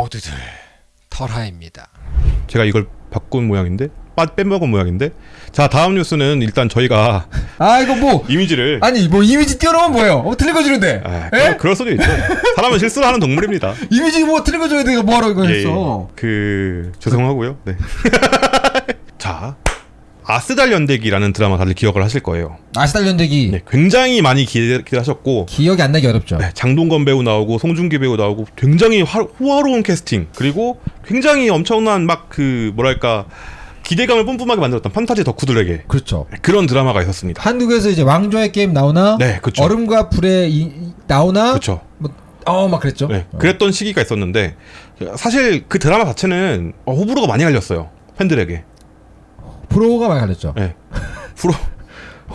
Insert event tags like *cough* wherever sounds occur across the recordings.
모두들 털하입니다. 제가 이걸 바꾼 모양인데 빠 빼먹은 모양인데 자 다음 뉴스는 일단 저희가 아 이거 뭐 *laughs* 이미지를 아니 뭐 이미지 띄워놓으면 뭐예요? 어 틀린 거 주는데. 아, 에? 그럴, 그럴 수도 있죠 사람은 실수를 하는 동물입니다 *laughs* 이미지 뭐 틀린 거 줘야 돼. 뭐하러 이거 예, 했어? 그 죄송하고요 네. *laughs* 자 아스달 연대기라는 드라마 다들 기억을 하실 거예요 아스달 연대기 네, 굉장히 많이 기대, 기대하셨고 기억이 안 나기 어렵죠. 네, 장동건 배우 나오고 송중기 배우 나오고 굉장히 화, 호화로운 캐스팅 그리고 굉장히 엄청난 막 그 뭐랄까 기대감을 뿜뿜하게 만들었던 판타지 덕후들에게 그렇죠. 그런 드라마가 있었습니다. 한국에서 이제 왕좌의 게임 나오나? 네, 그쵸. 얼음과 불에 이, 이- 나오나? 그렇죠. 어막 그랬죠. 네, 어. 그랬던 시기가 있었는데 사실 그 드라마 자체는 어, 호불호가 많이 갈렸어요 팬들에게. 프로가 많이 갈렸죠. 네. 불호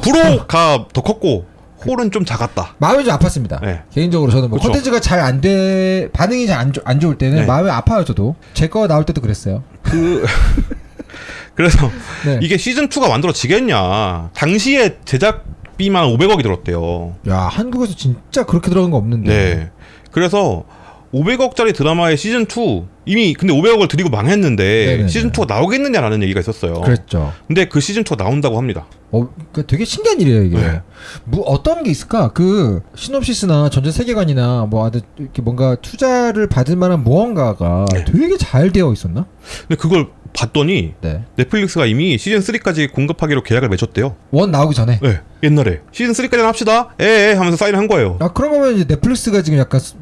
불호가 더 컸고 홀은 좀 작았다. 마음이 좀 아팠습니다. 네. 개인적으로 저는 뭐 그쵸. 콘텐츠가 잘 안 돼 반응이 잘 안 안 좋을 때는 네. 마음이 아파요 저도. 제 거 나올 때도 그랬어요. 그 *laughs* 그래서 네. 이게 시즌 2가 만들어지겠냐? 당시에 제작비만 500억이 들었대요. 야 한국에서 진짜 그렇게 들어간 거 없는데. 네. 그래서 500억짜리 드라마의 시즌 2 이미 근데 500억을 들이고 망했는데 네네네. 시즌 2가 나오겠느냐라는 얘기가 있었어요. 그랬죠. 근데 그 시즌 2가 나온다고 합니다. 어, 그 되게 신기한 일이에요 이게. 네. 뭐 어떤 게 있을까? 그 시놉시스나 전체 세계관이나 뭐 이렇게 뭔가 투자를 받을 만한 무언가가 네. 되게 잘 되어 있었나? 근데 그걸 봤더니 네. 넷플릭스가 이미 시즌 3까지 공급하기로 계약을 맺었대요. 원 나오기 전에. 네, 옛날에 시즌 3까지는 합시다. 에에 하면서 사인을 한 거예요. 아 그런 거면 이제 넷플릭스가 지금 약간 수-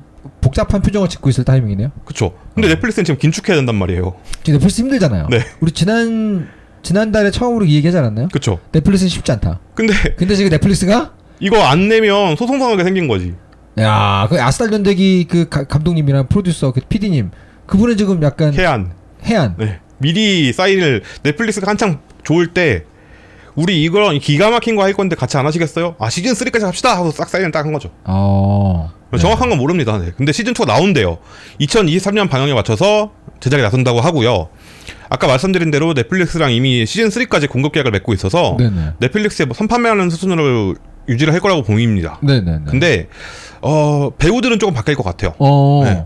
복잡한 표정을 짓고 있을 타이밍이네요. 그쵸. 근데 넷플릭스는 지금 긴축해야 된단 말이에요. 지금 넷플릭스 힘들잖아요. 네. 우리 지난 지난달에 처음으로 이 얘기하지 않았나요? 그쵸. 넷플릭스는 쉽지 않다. 근데 근데 지금 넷플릭스가 이거 안 내면 소송 상하게 생긴 거지. 야, 그 아스달 연대기 그 가- 감독님이랑 프로듀서 그 PD님 그분은 지금 약간 해안. 해안. 네. 미리 사인을 넷플릭스가 한창 좋을 때 우리 이거 기가 막힌 거 할 건데 같이 안 하시겠어요? 아 시즌 3까지 합시다 하고 싹 사인을 딱 한 거죠. 어. 정확한 건 모릅니다. 네. 근데 시즌 2가 나온대요. 2023년 방영에 맞춰서 제작에 나선다고 하고요. 아까 말씀드린 대로 넷플릭스랑 이미 시즌 3까지 공급 계약을 맺고 있어서 네네. 넷플릭스에 뭐 선판매하는 수준으로 유지를 할 거라고 보입니다. 네네네. 근데 어 배우들은 조금 바뀔 것 같아요. 어. 네.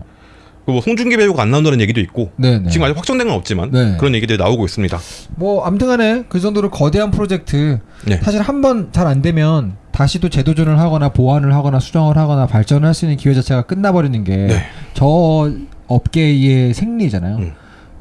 그리고 뭐 송중기 배우가 안 나온다는 얘기도 있고 네네. 지금 아직 확정된 건 없지만 네. 그런 얘기들이 나오고 있습니다. 뭐 아무튼간에 그 정도로 거대한 프로젝트 네. 사실 한 번 잘 안 되면 다시 또 재도전을 하거나 보완을 하거나 수정을 하거나 발전을 할 수 있는 기회 자체가 끝나버리는 게저 네. 업계의 생리잖아요. 음.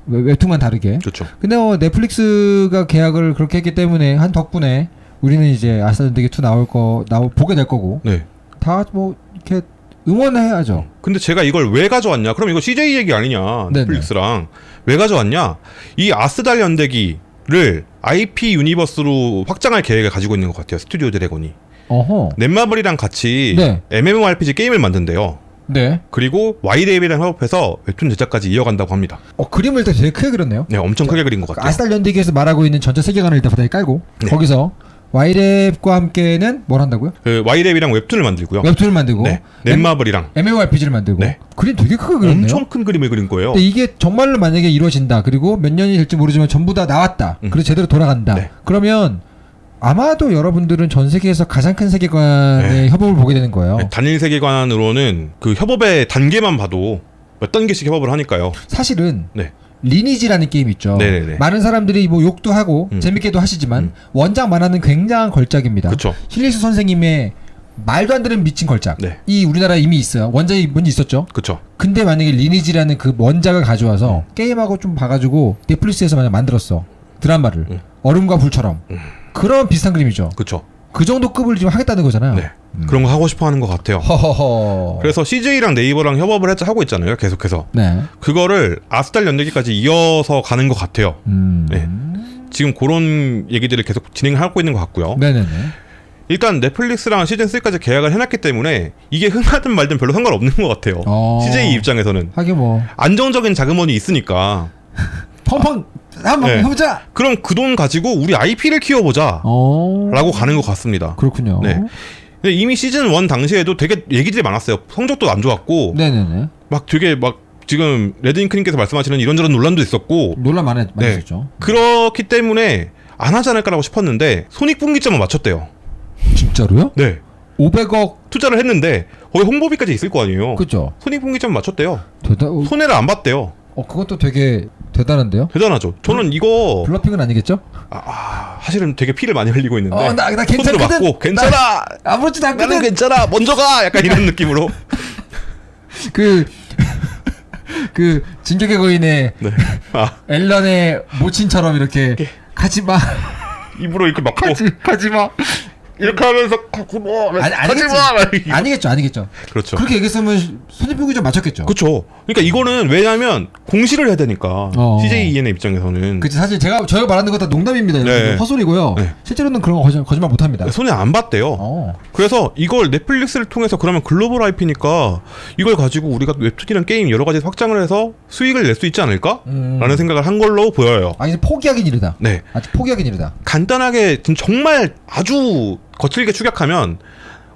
웹- 웹툰만 다르게. 그렇죠. 근데 뭐 넷플릭스가 계약을 그렇게 했기 때문에 한 덕분에 우리는 이제 아스달 연대기 2 나올 거 나오 보게 될 거고 네. 다뭐 이렇게 응원해야죠. 근데 제가 이걸 왜 가져왔냐? 그럼 이거 CJ 얘기 아니냐? 네네. 넷플릭스랑 왜 가져왔냐? 이 아스달 연대기를 IP 유니버스로 확장할 계획을 가지고 있는 것 같아요. 스튜디오 드래곤이 어허. 넷마블이랑 같이 네. MMORPG 게임을 만든대요. 네. 그리고 와이랩이랑 협업해서 웹툰 제작까지 이어간다고 합니다. 어 그림을 일단 되게 크게 그렸네요. 네, 엄청 크게 그린 것 같아요. 아스달 연대기에서 말하고 있는 전체 세계관을 일단 바닥에 깔고 네. 거기서 와이랩과 함께는 뭘 한다고요? 그 와이레이랑 웹툰을 만들고요. 웹툰을 만들고 네, 넷마블이랑 MMORPG를 만들고 네. 그림 되게 크게 그렸네요. 엄청 큰 그림을 그린 거예요. 근데 이게 정말로 만약에 이루어진다. 그리고 몇 년이 될지 모르지만 전부 다 나왔다. 음. 그리고 제대로 돌아간다. 네. 그러면 아마도 여러분들은 전 세계에서 가장 큰 세계관의 네. 협업을 보게 되는 거예요. 네, 단일 세계관으로는 그 협업의 단계만 봐도 몇 단계씩 협업을 하니까요. 사실은 네. 리니지라는 게임 있죠. 네네네. 많은 사람들이 뭐 욕도 하고 음. 재밌게도 하시지만 음. 원작 만화는 굉장한 걸작입니다. 신일숙 선생님의 말도 안 되는 미친 걸작. 네. 이 우리나라에 이미 있어요. 원작이 먼저 있었죠. 그렇죠. 근데 만약에 리니지라는 그 원작을 가져와서 음. 게임하고 좀 봐가지고 넷플릭스에서 만약 만들었어 드라마를 음. 얼음과 불처럼 음. 그런 비슷한 그림이죠. 그렇죠. 그 정도 급을 지금 하겠다는 거잖아요. 네. 음. 그런 거 하고 싶어 하는 것 같아요. 허허허. 그래서 CJ랑 네이버랑 협업을 했- 하고 있잖아요. 계속해서. 네. 그거를 아스달 연대기까지 이어서 가는 것 같아요. 음. 네. 지금 그런 얘기들을 계속 진행하고 있는 것 같고요. 네네네. 일단 넷플릭스랑 시즌 3까지 계약을 해놨기 때문에 이게 흥하든 말든 별로 상관없는 것 같아요. 어. CJ 입장에서는 하긴 뭐 안정적인 자금원이 있으니까 펑펑 한번 네. 해보자. 그럼 그 돈 가지고 우리 IP를 키워보자 어. 라고 가는 것 같습니다. 그렇군요. 네. 근데 이미 시즌 1 당시에도 되게 얘기들이 많았어요. 성적도 안 좋았고 네네네. 막 되게 막 지금 레드잉크님께서 말씀하시는 이런저런 논란도 있었고 논란 많이 네. 있었죠. 그렇기 때문에 안 하지 않을까라고 싶었는데 손익분기점을 맞췄대요. 진짜로요? 네. 500억 투자를 했는데 거기 홍보비까지 있을 거 아니에요. 그죠? 손익분기점 맞췄대요. 대단. 어, 손해를 안 봤대요. 어 그것도 되게 대단한데요. 대단하죠. 저는 이거 블러핑은 아니겠죠? 아, 아, 사실은 되게 피를 많이 흘리고 있는데 어, 나- 나 괜찮거든. 맞고 괜찮아. 아무렇지도 나는 않거든. 괜찮아. 먼저 가. 약간 이런 *laughs* 느낌으로. 그. 그 진격의 거인의 네. 아, 앨런의 모친처럼 이렇게 가지 마, 입으로 이렇게 막고 가지, 가지 마. 이렇게 하면서 가지 마. 아니, 가지 아니겠지. 마. 막 이렇게. 아니겠죠, 아니겠죠. 그렇죠. 그렇게 얘기했으면 손익분기 좀 맞췄겠죠. 그렇죠. 그러니까 이거는 왜냐하면 공시를 해야 되니까 어. CJ EN의 입장에서는 그치 사실 제가 저희가 말하는 거다 농담입니다. 네. 헛소리고요. 네. 실제로는 그런 거 거짓, 거짓말 못 합니다. 손해 안 봤대요. 어. 그래서 이걸 넷플릭스를 통해서 그러면 글로벌 IP니까 이걸 가지고 우리가 웹툰이랑 게임 여러 가지 확장을 해서 수익을 낼 수 있지 않을까? 음. 라는 생각을 한 걸로 보여요. 아 이제 포기하긴 이르다. 네. 아직 포기하긴 이르다. 간단하게 좀 정말 아주 거칠게 축약하면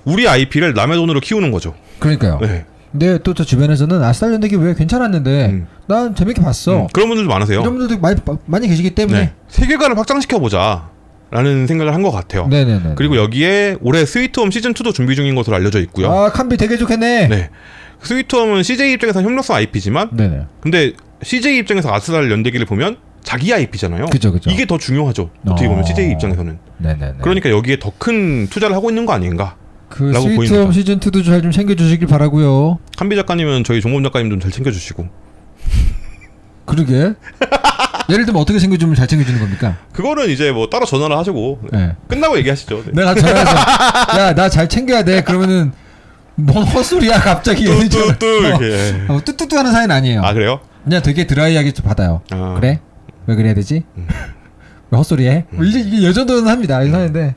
우리 IP를 남의 돈으로 키우는 거죠. 그러니까요. 네. 근데 또 저 주변에서는 아스탈 연대기 왜 괜찮았는데 음. 난 재밌게 봤어. 음, 그런 분들도 많으세요. 이런 분들도 많이 많이 계시기 때문에. 네. 세계관을 확장시켜 보자. 라는 생각을 한 것 같아요. 네, 네, 네. 그리고 여기에 올해 스위트홈 시즌 2도 준비 중인 것으로 알려져 있고요. 아 칸비 되게 좋겠네. 네. 스위트홈은 CJ 입장에서 협력성 IP지만 네, 네. 근데 CJ 입장에서 아스달 연대기를 보면 자기 IP잖아요. 그죠, 그죠. 이게 더 중요하죠. 어떻게 보면 어. CJ 입장에서는. 네, 네, 네. 그러니까 여기에 더 큰 투자를 하고 있는 거 아닌가. 그 라고 스위트홈. 시즌 2도 잘 좀 챙겨 주시길 바라고요. 한비 작가님은 저희 종범 작가님 좀 잘 챙겨주시고. *laughs* 그러게. 예를 들면 어떻게 챙겨주면 잘 챙겨주는 겁니까? 그거는 이제 뭐 따로 전화를 하시고 네. 끝나고 얘기하시죠. 네. 내가 전화해서 *laughs* 야 나 잘 챙겨야 돼. 그러면은 뭔 헛소리야 갑자기 얘는 전화- 뚜뚜뚜 이렇게. 어, 어, 뚜뚜뚜 하는 사이는 아니에요. 아 그래요? 그냥 되게 드라이하게 좀 받아요. 아. 그래? 왜 그래야 되지? *laughs* 왜 헛소리해? 뭐 이제 이게 여전도는 합니다. 이거 하는데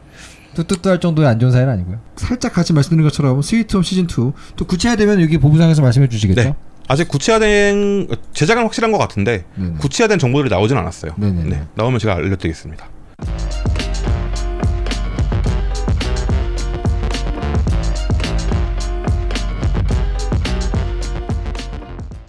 뚜뚜뚜 할 정도의 안 좋은 사이는 아니고요. 살짝 같이 말씀드린 것처럼 스위트홈 시즌 2 또 구체화되면 여기 보부상에서 말씀해 주시겠죠? 네. 아직 구체화된 제작은 확실한 것 같은데 네네. 구체화된 정보들이 나오진 않았어요. 네네네. 네. 나오면 제가 알려드리겠습니다.